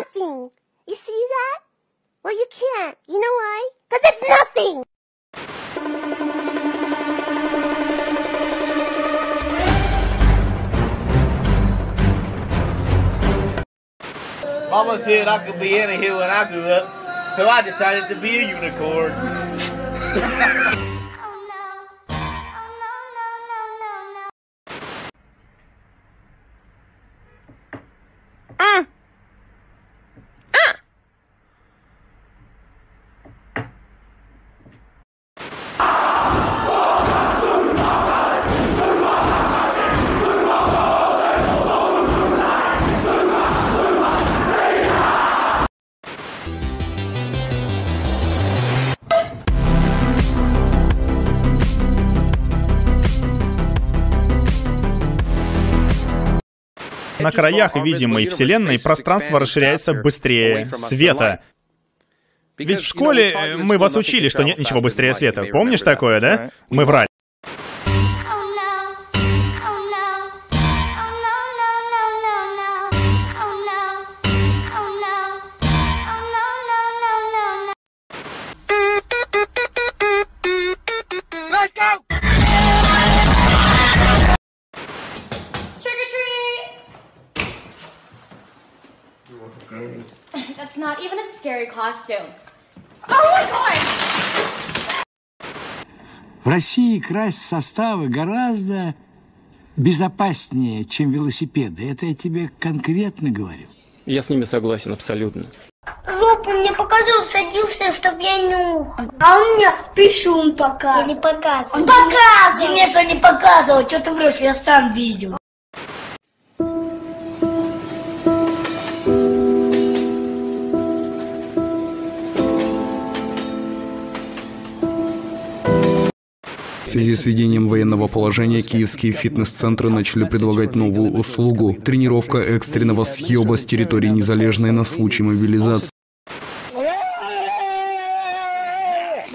nothing. You see that? Well, you can't. You know why? Because it's nothing. Mama said I could be anything when I grew up, so I decided to be a unicorn. На краях видимой Вселенной пространство расширяется быстрее света. Ведь в школе мы вас учили, что нет ничего быстрее света. Помнишь такое, да? Мы врали. That's not even a scary costume. Oh my god! В России красть составы гораздо безопаснее, чем велосипеды. Это я тебе конкретно говорю. Я с ними согласен абсолютно. Жопу мне показывал, садился, чтоб я нюхал. А он мне пишу показывал. Я не показывал. Он показывал. Ты мне что не показывал, что ты врешь, я сам видел. Связи с введением военного положения киевские фитнес-центры начали предлагать новую услугу – тренировка экстренного съеба с территории Незалежной на случай мобилизации.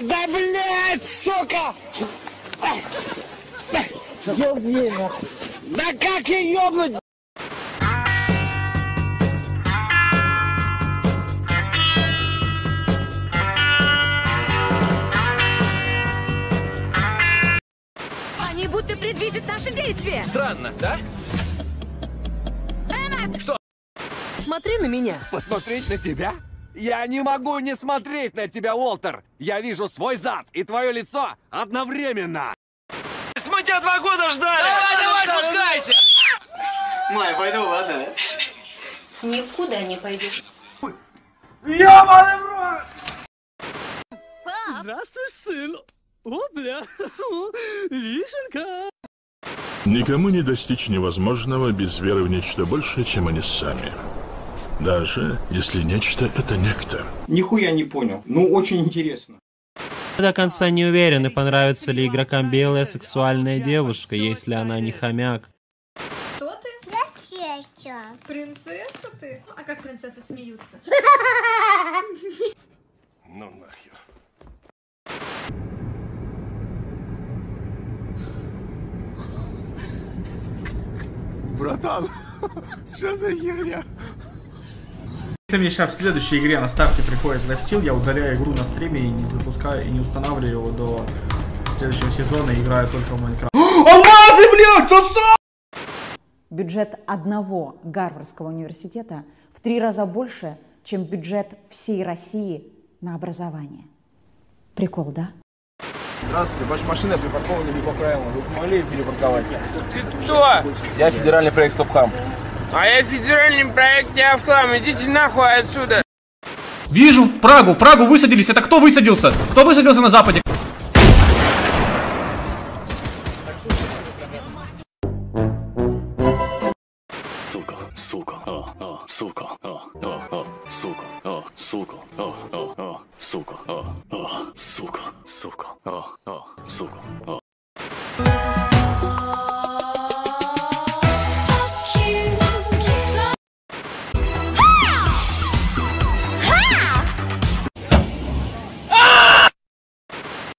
Да. Да как я ёбнуть? Действия. Странно, да? Что? Смотри на меня. Посмотреть на тебя? Я не могу не смотреть на тебя, Уолтер! Я вижу свой зад и твое лицо одновременно! Мы тебя два года ждали! Давай, давай, спускайся! Май, пойду, ладно? Никуда не пойдешь. Ёбаный в рот! Здравствуй, сын. О, бля. Вишенка. Никому не достичь невозможного без веры в нечто большее, чем они сами. Даже если нечто — это некто. Нихуя не понял. Ну, очень интересно. До конца не уверены, понравится ли игрокам белая сексуальная девушка, если она не хомяк. Кто ты? Принцесса. Принцесса ты? А как принцессы смеются? Ну нахер. Братан, что за херня? Если мне сейчас в следующей игре на старте приходит лайфстил, я удаляю игру на стриме и не запускаю, и не устанавливаю его до следующего сезона и играю только в Майнкрафт. Алмазы, блядь, сосо! Бюджет одного Гарвардского университета в три раза больше, чем бюджет всей России на образование. Прикол, да? Здравствуйте, ваша машина припаркована не по правилам. Вы могли ее перепарковать? Ты кто? Я федеральный проект Стопхам. А я федеральный проект не Авхам, идите нахуй отсюда! Вижу Прагу, Прагу высадились. Это кто высадился? Кто высадился на западе? Сука, сука, а, а, сука, а, а, а, сука, а, сука, а, а, а, сука, а, а, сука, сука, а, а, сука, а.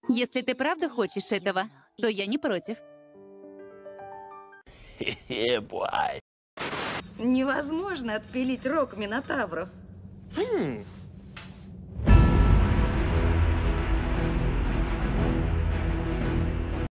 Если ты правда хочешь этого, то я не против. Невозможно отпилить рог Минотавру. Хм,